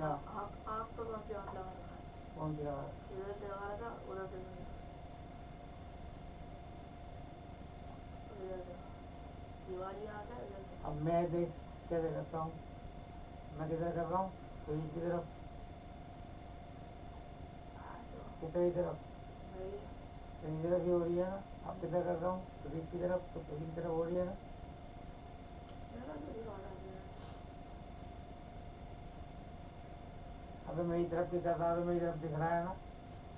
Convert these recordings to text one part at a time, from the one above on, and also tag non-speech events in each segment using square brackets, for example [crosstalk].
क्या? आँख आँख तो कौन सी आँख है कौन सी लगा इधर से लगा रखा उधर से अब मैं देख कैसे करता हूँ मैं किधर कर रहा हूँ तो इसकी तरफ़ किधर की तो इस तरफ़ ही रही है ना अब किधर कर रहा हूँ तो इसकी तरफ़ तो फिर की तरफ़ हो रही है ना मेरा तो दिखा रहा है अबे मेरी तरफ़ कर रहा तो मेरी तरफ़ दिख रहा है ना।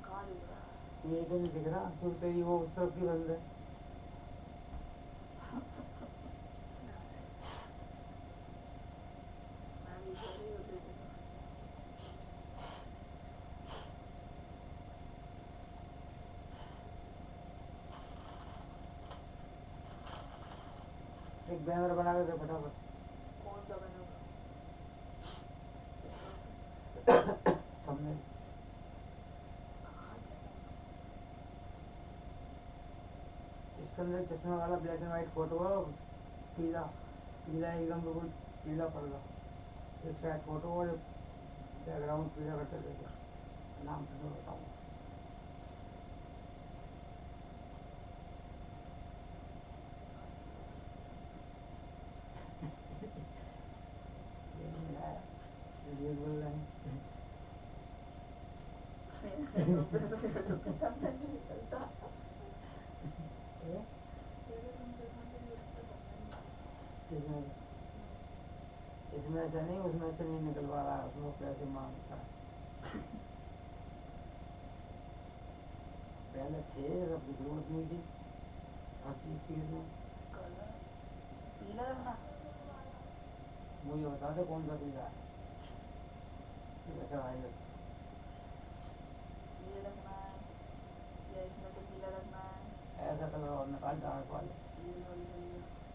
दिख ये तो नहीं दिख रहा फिर तेरी वो उस तरफ़ की बंद है। था एक बैनर बना के दे फटाफट। कौन सा बना [coughs] [coughs] [coughs] हुआ हमने कहाँ गया? अंदर चश्मे वाला ब्लैक एंड व्हाइट फ़ोटो है पीला पीला एकदम बिल्कुल पीला पड़गा एक साइड फ़ोटो और बैकग्राउंड पीला दे दे नाम तो नहीं बोल रहे हैं [laughs] तुमसे तो मेरा तो पता नहीं निकलता ये मेरे तुमसे कहाँ से निकलता पता नहीं इसमें इसमें से नहीं उसमें से नहीं निकलवा रहा है उसमें पैसे माँगता पहले थे अब की ज़रूरत नहीं थी। हर चीज़ की इसमें। मुझे बता दे कौन सा पीला है? ये रखना है या इसमें से पीला रखना है। ऐसा कलर और निकाल डार्क वाले।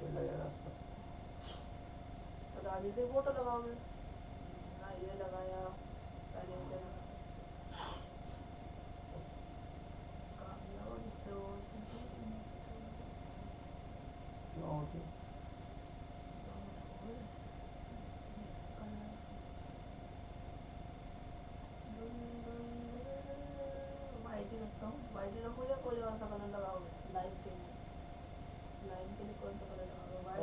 तो दादी से फ़ोटो लगाओगे ना ये लगाया पहले रखता हूँ। या कोई और सा लगाओगे लाइन के लिए लाइन के लिए कौन सा कलर लगाओगे वाइट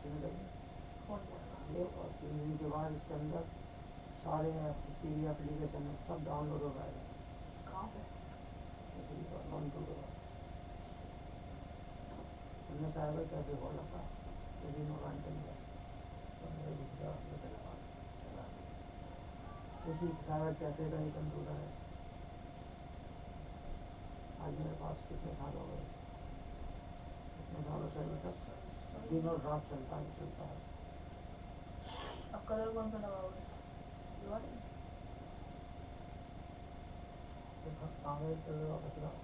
ये घर से निकल कौन जाएगा ये और तीन के बाद इसके अंदर सारे टी एप्लीकेशन सब डाउनलोड हो जाएगा कहाँ पे इसी पर वन टू के बाद हमने साइबर कैफ़े खोल रखा यदि मकान के चला उसी का ही कंप्यूटर है आज मेरे पास कितने साल हो गए कितने सालों से अभी तक दिन और रात चलता है चलता है अब कलर कौन सा लगाओगे तो कलर कागज़ पे वापस लाओ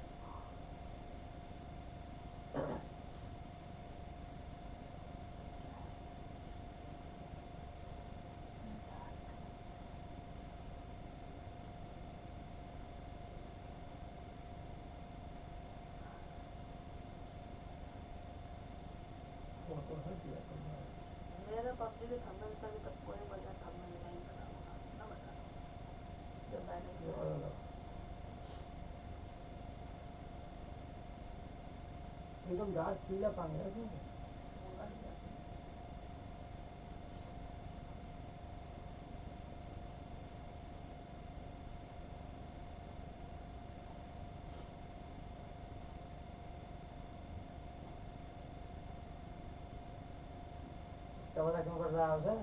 वो तो है दिया तुमने मेरा पबजी के थंबनेल से अभी तक कोई बढ़िया थंबनेल नहीं बना होगा ना बना। जब मैंने एकदम डार्क पीला पानी है इसमें होगा नहीं ऐसे। क्या पता क्यों कर रहा है उसे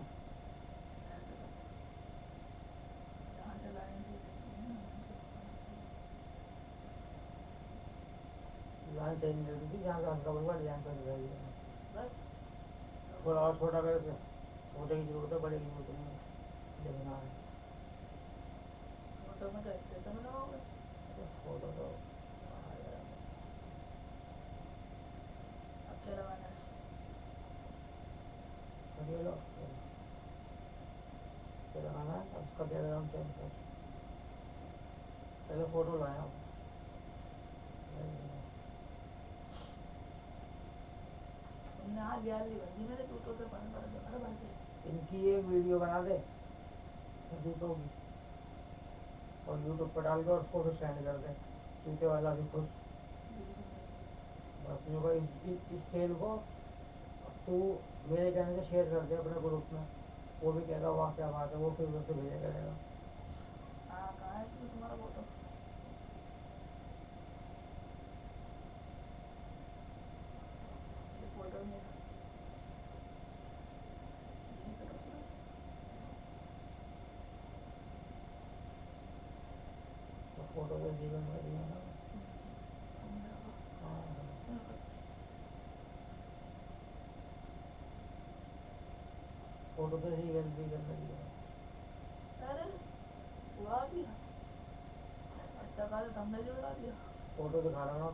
लाइन जहाँ हल्का थोड़ा और छोटा कर छोटे की ज़रूरत है बड़े की ज़रूरत नहीं फ़ोटो तो आ जाएगा। अब क्या लगाना है करिए लो क्या लगाना है अब उसका बैकग्राउंड चेंज कर पहले फ़ोटो लाया हूँ। इनकी एक वीडियो बना दे जूतों की और यूट्यूब पर डाल के और उसको फिर सेंड कर दे जूते वाला भी खुश। बस इस, इस सेल को तू मेरे कहने से शेयर कर दे अपने ग्रुप में। वो भी कहेगा वहाँ क्या बात है वो फिर उसे भेजा करेगा हाँ कहाँ है इसमें तुम्हारा फ़ोटो ये फ़ोटो नहीं है यहीं पे रखो। तो फ़ोटो तो जीवन में दिया ना तुमने रखो। हाँ रखो। तो कर लगी है। अरे उड़ा दिया। अच्छा फ़ोटो दिखा रहा हूँ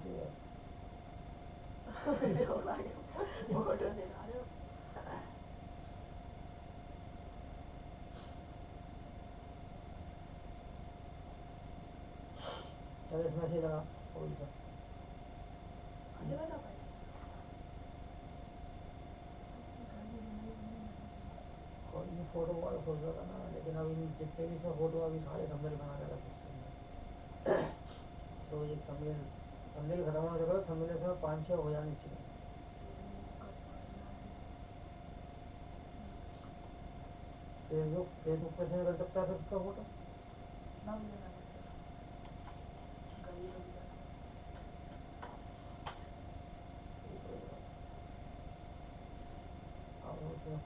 [laughs] रहे हो। चल इसमें से लगा। कोई सा ये वाला भाई कोई नहीं फ़ोटो वाला सोच रहा था ना लेकिन अभी जितने भी इसमें फ़ोटो अभी सारे थंबनेल बना के रखे इसके तो ये थंबनेल थंबनेल खत्म होने के बाद थंबनेल इसमें पाँच छः हो जाने चाहिए। फेसबुक फेसबुक पे शेयर कर सकता है फिर उसका फ़ोटो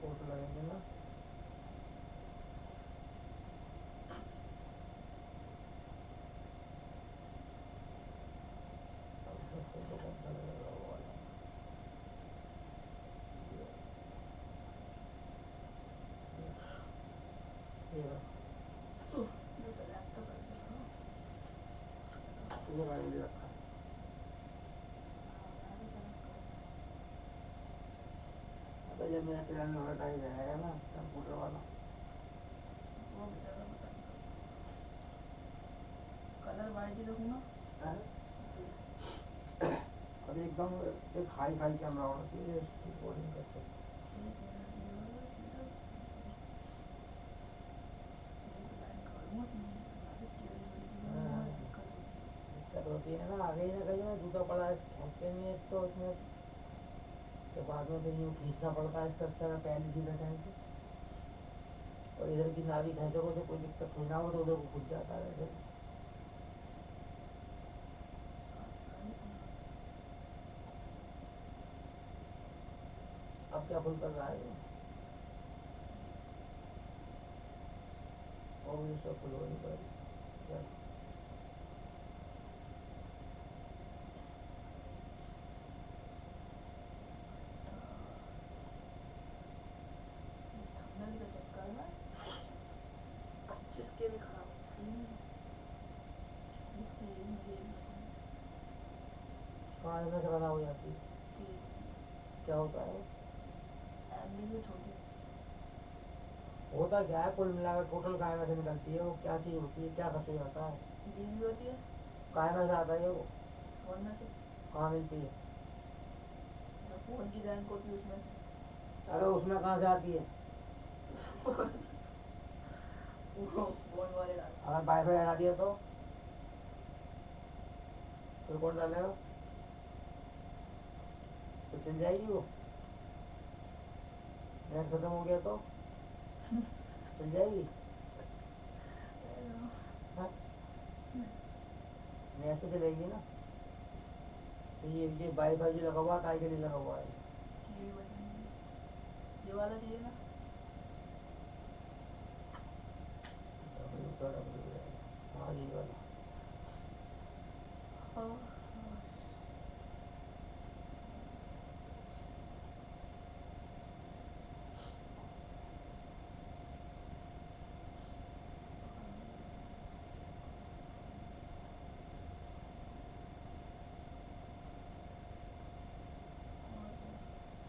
फ़ोटो लगेंगे ना अब उसमें फ़ोटो कौन सा लगेगा वो वाला ये ये रहा। ये सेलेक्ट तो कर दिया रखा है हाँ मैं करूँ अबे जब मेरा चलाने वाला टाइम रहेगा ना कंप्यूटर वाला कलर वाइट ही रखूँ हैं? अब एकदम एक हाई फाई कैमरा होना चाहिए रिकॉर्डिंग करते ठीक है ये वाला सीधा एक लाइन करूँगा सीधी आगे टेढ़ी मेढ़ी की हाँ। बहुत दिक्कत होती है दिक्कत होती है ना आगे ही ना कहीं ना जूता पड़ा है खींच के नहीं है तो उसमें के बाद में फिर यूँ खींचना पड़ता है इससे अच्छा है पहले सीधा खींच और इधर की नाभि खींचोगे तो कोई दिक्कत थोड़ी ना हो तो उधर को खुद जाता है वैसे अब क्या फुल कर रहा है और ये सब फुल हो नहीं पाएगी चल थंबनेल के चक्कर में पच्चीस के भी खराब होती है इसलिए मुझे ये पसंद कहाँ में खराब हो जाती। है क्या होता है? होता क्या है? कुल मिलाकर टोटल काय में से निकलती है वो? क्या चीज़ होती है? क्या खर्च हो? जाता है होती है। काय में से आता है वो? कहाँ मिलती है? फ़ोन की रैंक होती है उसमें अरे उसमें कहाँ से आती है? अगर वाईफाई हटा दिया तो? फिर कौन डालेगा? तो चल जाएगी वो। नेट खत्म हो गया तो? चल जाएगी? हैं। हाँ? नेट से चलेगी ना? तो ये ये वाईफाई जो लगा हुआ काय के लिए लगा हुआ है। ये वाला चाहिए ना? हाँ। यही वाला। हाँ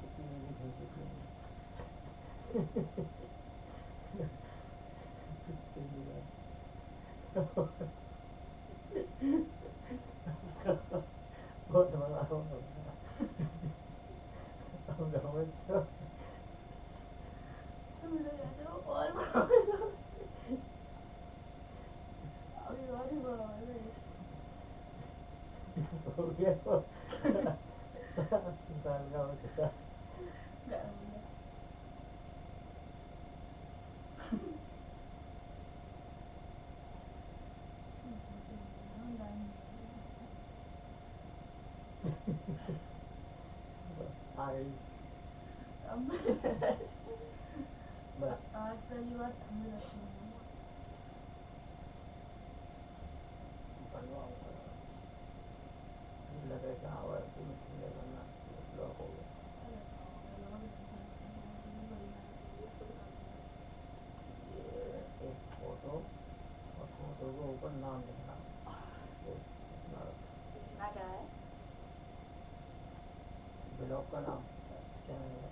कितनी भी खींच कितनी बहुत [laughs] बड़ा हो गया अब समझ तो मुझे कहते हो और बड़ा हो जाओ। अभी और ही बड़ा हो गया हो गया तो अस्सी साल का हो चुका गर्म है। बस आ गई अब बस आज पहली बार ठंड लगती है बनवाऊँगा लग रहा था और तुम ठंडे करना ब्लॉक हो गया अरे हाँ, लगा भी नहीं था, मुझे बड़ी मेहनत लगी इसको दिखाने में। ये एक फ़ोटो और फ़ोटो के ऊपर नाम लिखना ये इतना लिखना क्या है ब्लॉग का नाम चैनल का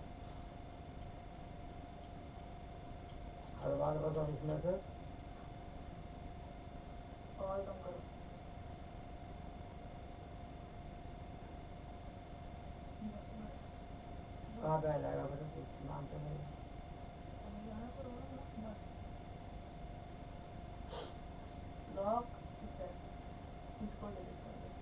हर बार बताओ इसमें से और कम कहाँ पे आ जाएगा कुछ नाम तो नहीं समझ आया पर वो ना बस लॉक इफ़ेक्ट इसको डिलीट कर दो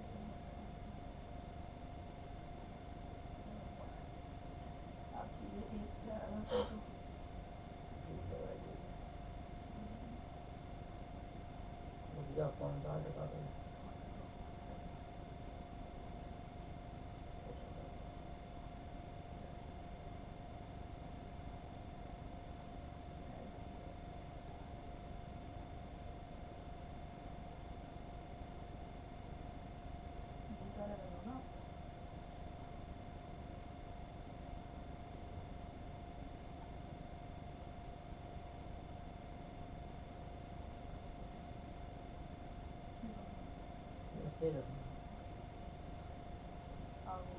अब चाहिए एक प्यारा फ़ोटो ठीक है भाई ठीक है रुक जाओ कौन सा दिखा दो टीका लगा दो ना ऐसे ही रखना आगे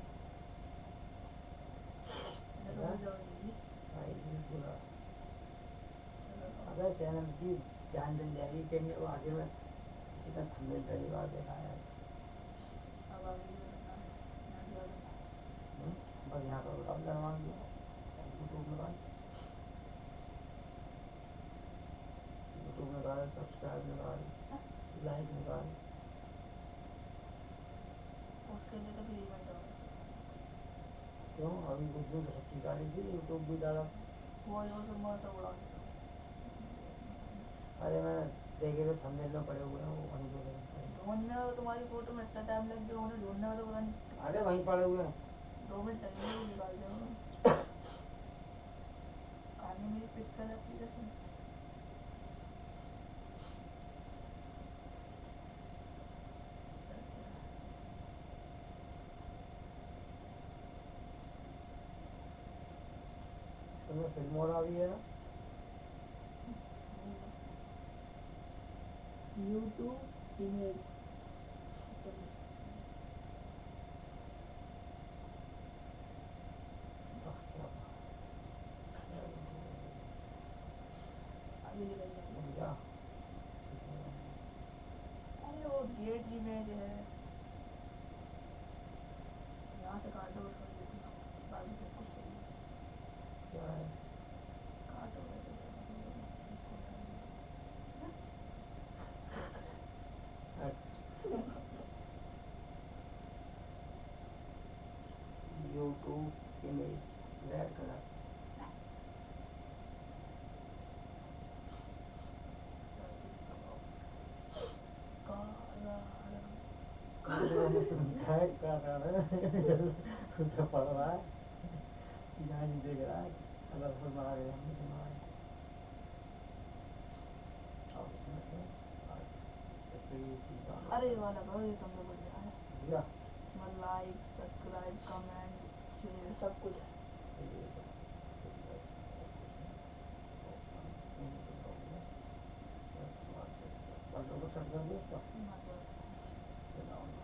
इधर हो जाओगी साइज़ भी पूरा चलो अगर चैनल की जान चल जाएगी कहेंगे वो आगे में किसी का थंबनेल पहली बार देखा है। की हम्म, बस यहाँ पर बताओ यूट्यूब में बात यूट्यूब में बात सब्सक्राइब में बात लाइक में बात उसके लिए तो होगा क्यों? अभी कुछ डाली थी यूट्यूब भी डाला। वो जो मैं सब उड़ा अरे मैंने देखे तो थंबनेल में पड़े हुए हैं वो वहीं पे हैं। ढूँढने में तो तुम्हारी फ़ोटो में इतना टाइम लग गया उन्हें ढूँढने में तो पता नहीं। अरे वहीं पड़े हुए हैं। दो मिनट लगेंगे वो निकाल देगा आगे मेरी पिक्सल एप्लीकेशन फ़िल्म और आ गई है ना? यूट्यूब इमेज वाह, क्या बात है। आगे निकल जाएगी रुक जा। अरे वो गेट इमेज है यहाँ से काटो उसको देखना बाकी सब कुछ सही है क्या है काटो वैसे तो मतलब इसको हटा दो। यूट्यूब इमेज रेड कलर काला रंग टैग कर रहा है उससे पढ़ रहा है यहाँ नहीं देख रहा है अलग से मारा गया हमने तो मारा अब इसमें से आज इस पे ये चीज़ डालो अरे ये वाला करो ये सबसे बढ़िया है भैया इसमें लाइक सब्सक्राइब कमेंट शेयर सब कुछ है चलिए तो फिर बस इसमें ऑप्शन नहीं तो लोगे बस बात है कल तो सर्च कर दिया उसका मतलब फिर डाउनलोड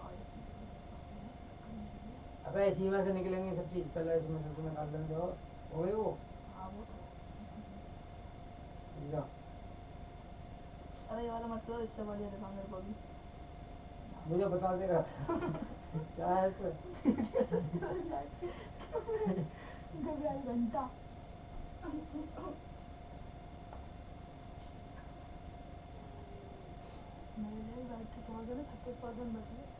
और ये चीज़ मुझे पसंद है, करनी चाहिए। अबे इसी में से निकलेंगे सब चीज़ पहले इसमें से तो निकाल लेंगे हो गई वो? हाँ वो तो अरे ये वाला मत करो इससे बढ़िया दिखा मेरे को भी मुझे बता देगा [laughs] क्या है इसमें? घबराई घंटा। मेरे लिए बैटरी तो वगैरह छत्तीस परसेंट बच गए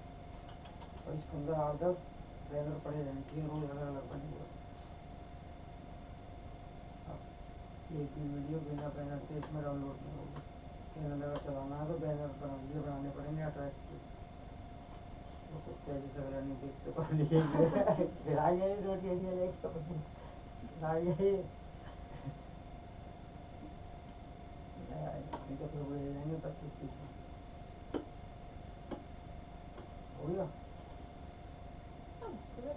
इसके अंदर आठ दस बैनर पड़े रहने चाहिए रोज अलग अलग बनेंगे अब एक भी वीडियो बिना बैनर के इसमें डाउनलोड नहीं होगी। चैनल अगर चलाना है तो बैनर बना, ये बनाने पड़ेंगे अट्रैक्टिव तो कुत्ते जैसे अगर नहीं देखते तो लिखेंगे खिलाइए ही। रोटी ये लेके अपनी खिलाइए ही नहीं आएगा नहीं तो फिर वो ले जाएँगे पच्चीस तीस हो गया?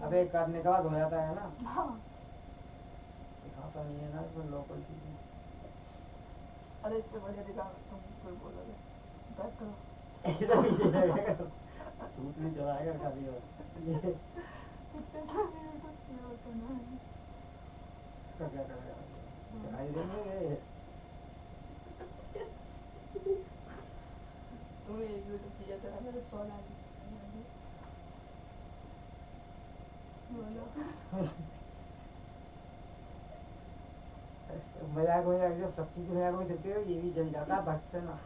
अब एक करने के बाद हो जाता है ना। हाँ। दिखाता नहीं है ना इसमें लोकल चीज़ें अरे इससे बढ़िया दिखा तुम कोई बोलोगे। बैक करो। ऐसा पीछे लगेगा झूठ नहीं चलाएगा खाली और। है इसका क्या करेगा? दिखाई देंगे। ये तुम्हें एक यूट्यूब चाहिए तेरा मेरे सौ लाख बोलो मज़ाक मज़ाक जब सब चीज़ मज़ाक में चलती है, ये भी जल जाता है भट से ना।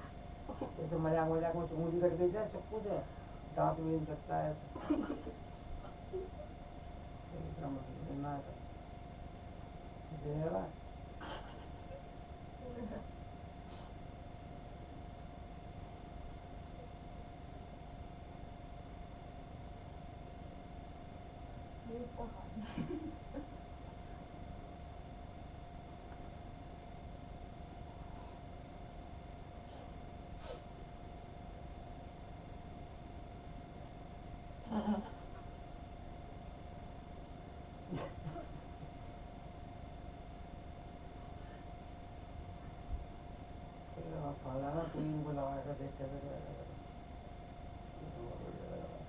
जैसे मज़ाक मज़ाक में उंगली कट गई जाए चप्पू से दांत भी सकता है। तो इतना मतलब देना है तो दे रहा है ये इतना खाना फिर आप खाना ना कोई इनको लगा कर देख कैसे करेगा ये तो बहुत बढ़िया लग रहा है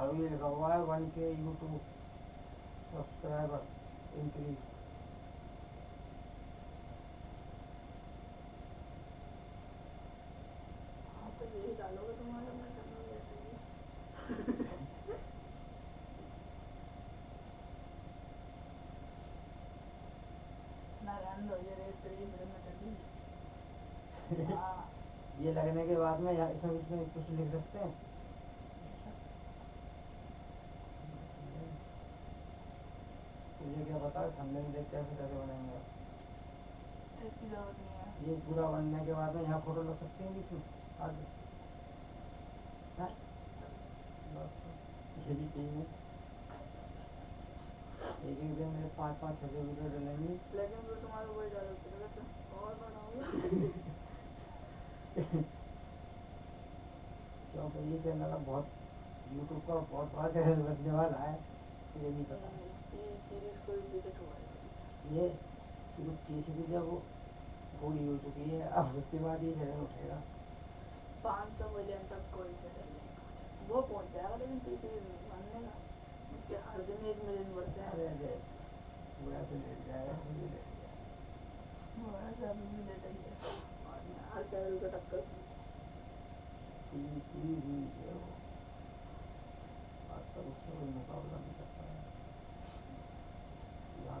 डालूँगा वैसे ना रहने दो ये रेस तेरी फ़िल्म में चल रही हाँ ये लगने के बाद में इसमें कुछ लिख सकते हैं तुझे क्या पता है थंबनेल देख कैसे कैसे बनाएँगे आप इसकी ज़रूरत नहीं है ये पूरा बनने के बाद में यहाँ फ़ोटो लग सकते हैं बीच में आगे ये भी चाहिए। एक एक दिन में पाँच पाँच छः छः वीडियो डलेंगी। लेकिन फिर तुम्हारे वही चलेगा तो और बढ़ाओगे क्योंकि ये चैनल बहुत यूट्यूब का बहुत बड़ा चैनल बनने वाला है मुझे नहीं पता ये शुरू तीसरी जब पूरी हो चुकी है अब उसके बाद ये चैनल उठेगा। पाँच सौ मिलियन तक कोई वो पहुँच जाएगा लेकिन टी का उसके हर दिन एक मिलियन बढ़ते हैं। पूरा लेट जाएगा मुझे लेट जाएगा। वो ऐसे अभी भी लेट ही है। हर चैनल को टक्कर सीरीज़ है वो। आज तक उससे कोई मुकाबला नहीं कर पाया यहाँ तक कि ऐसे उनकी कंपनी अच्छे बड़ी कंपनी है वो भी नहीं कर पाई अब एक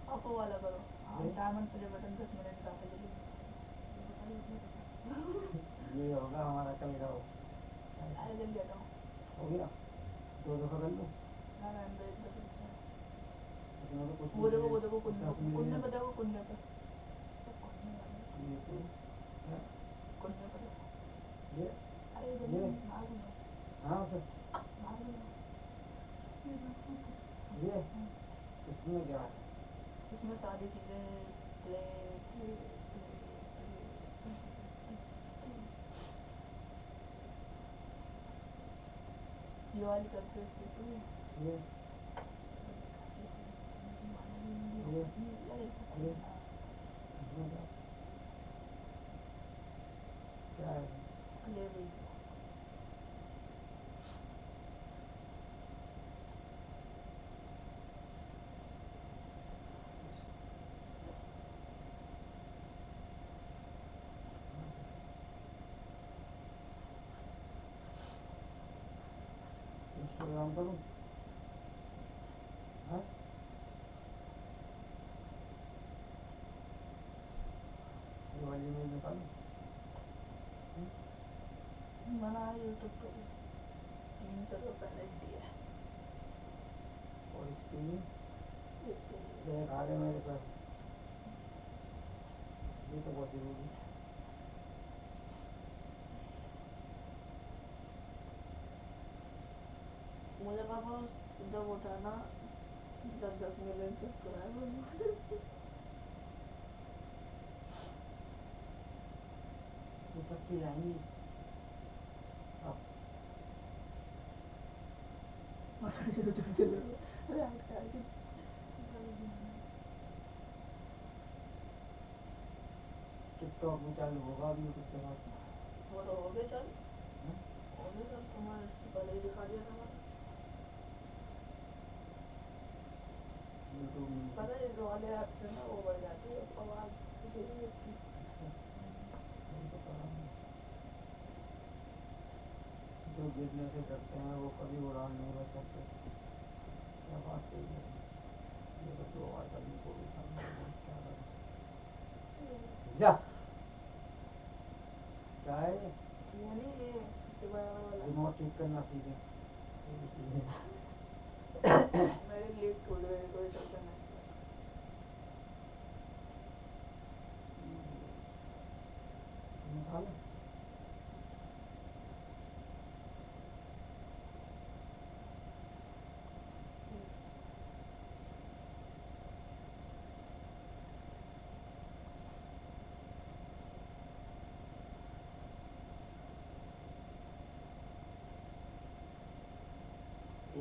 हैं वाला करो। हाँ जी। डायमंड प्ले बटन दस मिनट का है ये होगा हमारा कल का वो। अरे जल्दी हटाओ। हो गया? दो दफ़ा कर लूँ। ना ना अंदर एक है। उसमें तो वो देखो वो है। देखो कुन्ने कुन्ने मिलियन पे। देखो कुन्ने पे तो कुन्ने तो है। पे ये? अरे ये। दो हाँ सर दो ये? इसमें क्या है? इसमें सारी चीज़ें प्ले प्ले ये वाली करते तो ये। ये। ये। क्या है? प्ले वीडियो इंस्टाग्राम करूँ हाँ ये वाली में निकालूँ बना यूट्यूब पे भी तीन सौ रुपये पेनल्टी है और इसके लिए इसके लिए देख आ गए मेरे पास ये तो बहुत ज़रूरी है मुझे पापा जब उठाना दस दस मिलियन सब्सक्राइबर ये तब की जाएँगी अब यूट्यूब के लिए रैंक करके टिकटॉक भी चालू होगा अभी यूट्यूब के साथ वो तो हो गए चल हाँ? हो गए चल तुम्हारे इससे पहले ही दिखा दिया था मैंने यूट्यूब में पता है इस वाले ऐप से ना वो बढ़ जाती है आवाज़ इसीलिए इसकी नहीं पता नहीं। जो। गिरने से डरते हैं वो कभी उड़ान नहीं भर सकते क्या बात सही है ये तो दो बार करने को भी क्या जा है वाला। रिमोट ठीक करना सीखे मेरी लीड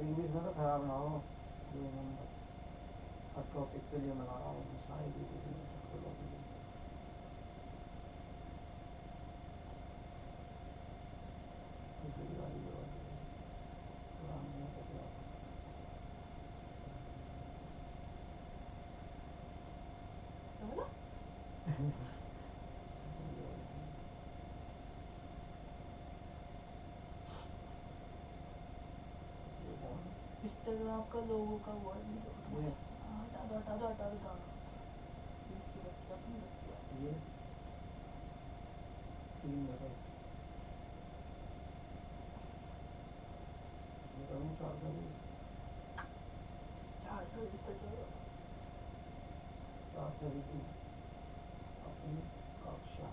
टूट गई तो इस चलते नहीं किया निकालो एक भी इसमें तो खराब ना हो ये नंबर हर टॉपिक के लिए बना रहा हूँ मैं शायरी के लिए चुटकुलों के लिए दूसरी वाली ये वाली है। पुरानी है तो क्या क्या बोला ये वाली है। आपका लोगों का हुआ है हटा दो हटा दो हटा दो अपनी ये तीन चार चार सौ चार अपनी कक्षा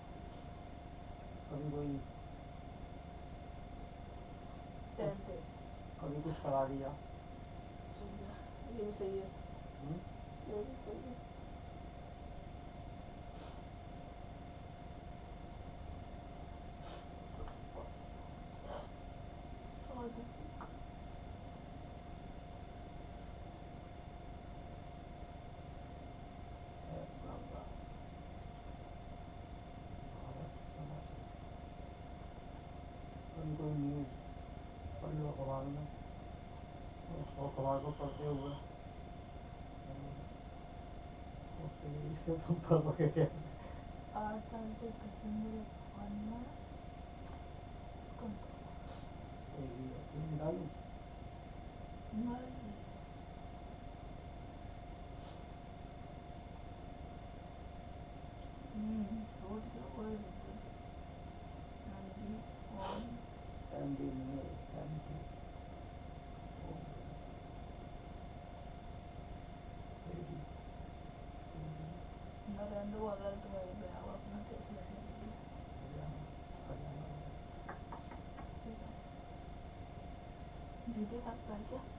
कभी कोई कभी कुछ करा दिया। ये भी सही है हम्म? ये भी सही है है कोई न्यूज़ पढ़ लो अखबार में तो उसको अखबार को पढ़ते हुए उसके लिए इसे तुम पढ़ोगे क्या आठ साल से कश्मीर पानी कम कोई भी अपनी निकालूं नहीं हम्म सोच के वो एनर्जी ऑन टाइम भी नहीं है टाइम की ओ रेडी नरेंद्र वाला तो है गया वो अपना टेस्ट लेने के लिए हरियाणा हरियाणा ठीक है वीडियो काटता है क्या